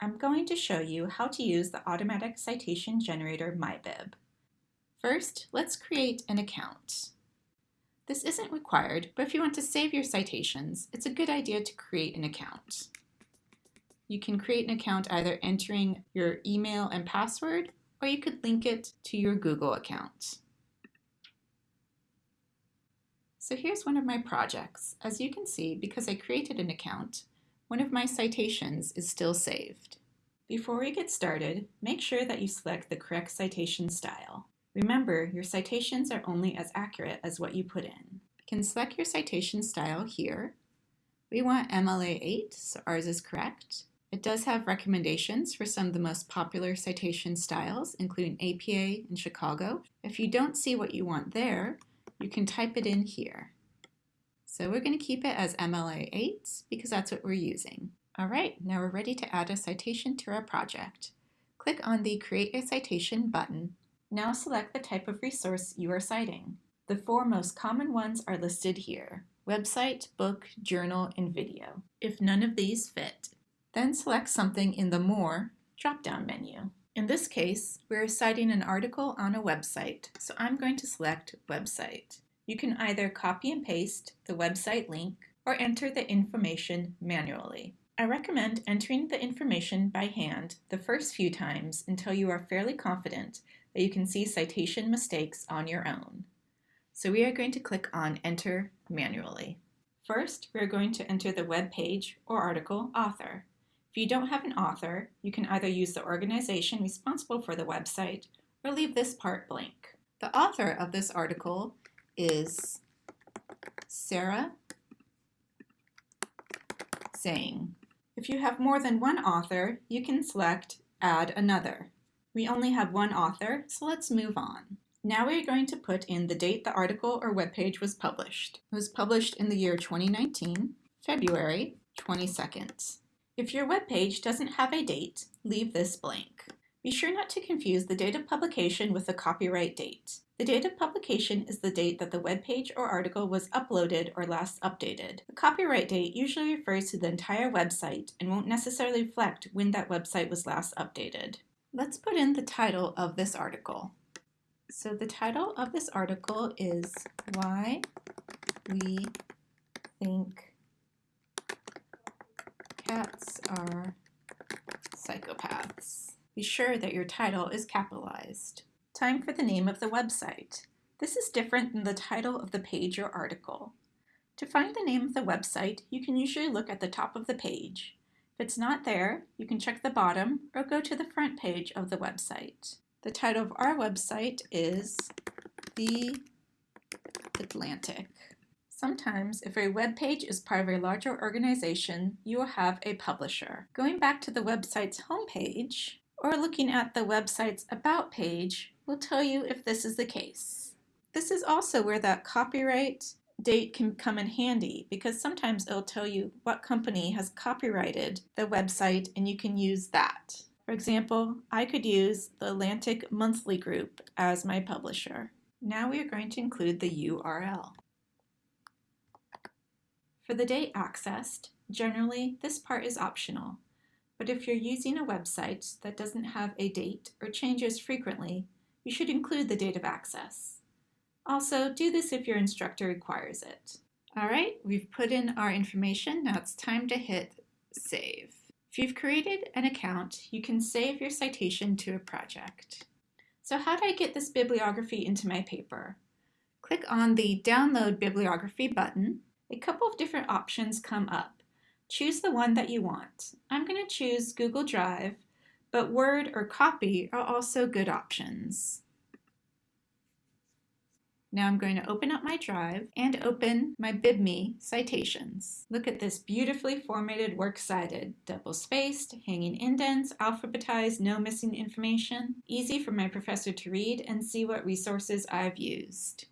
I'm going to show you how to use the automatic citation generator MyBib. First, let's create an account. This isn't required, but if you want to save your citations, it's a good idea to create an account. You can create an account either entering your email and password, or you could link it to your Google account. So here's one of my projects. As you can see, because I created an account, one of my citations is still saved. Before we get started, make sure that you select the correct citation style. Remember, your citations are only as accurate as what you put in. You can select your citation style here. We want MLA 8, so ours is correct. It does have recommendations for some of the most popular citation styles, including APA and Chicago. If you don't see what you want there, you can type it in here. So we're going to keep it as MLA 8 because that's what we're using. All right, now we're ready to add a citation to our project. Click on the Create a Citation button. Now select the type of resource you are citing. The four most common ones are listed here, website, book, journal, and video. If none of these fit, then select something in the More drop-down menu. In this case, we're citing an article on a website, so I'm going to select Website. You can either copy and paste the website link or enter the information manually. I recommend entering the information by hand the first few times until you are fairly confident that you can see citation mistakes on your own. So we are going to click on Enter manually. First, we are going to enter the web page or article author. If you don't have an author, you can either use the organization responsible for the website or leave this part blank. The author of this article is Sarah Zhang. If you have more than one author, you can select Add Another. We only have one author, so let's move on. Now we're going to put in the date the article or webpage was published. It was published in the year 2019, February 22nd. If your webpage doesn't have a date, leave this blank. Be sure not to confuse the date of publication with the copyright date. The date of publication is the date that the web page or article was uploaded or last updated. The copyright date usually refers to the entire website and won't necessarily reflect when that website was last updated. Let's put in the title of this article. So the title of this article is Why We Think Cats Are Psychopaths. Be sure that your title is capitalized. Time for the name of the website. This is different than the title of the page or article. To find the name of the website, you can usually look at the top of the page. If it's not there, you can check the bottom or go to the front page of the website. The title of our website is The Atlantic. Sometimes, if a web page is part of a larger organization, you will have a publisher. Going back to the website's homepage, or looking at the website's About page, will tell you if this is the case. This is also where that copyright date can come in handy because sometimes it'll tell you what company has copyrighted the website and you can use that. For example, I could use the Atlantic Monthly Group as my publisher. Now we are going to include the URL. For the date accessed, generally this part is optional, but if you're using a website that doesn't have a date or changes frequently, you should include the date of access. Also, do this if your instructor requires it. All right, we've put in our information. Now it's time to hit save. If you've created an account, you can save your citation to a project. So how do I get this bibliography into my paper? Click on the Download Bibliography button. A couple of different options come up. Choose the one that you want. I'm going to choose Google Drive but Word or copy are also good options. Now I'm going to open up my drive and open my BibMe citations. Look at this beautifully formatted works cited, double-spaced, hanging indents, alphabetized, no missing information. Easy for my professor to read and see what resources I've used.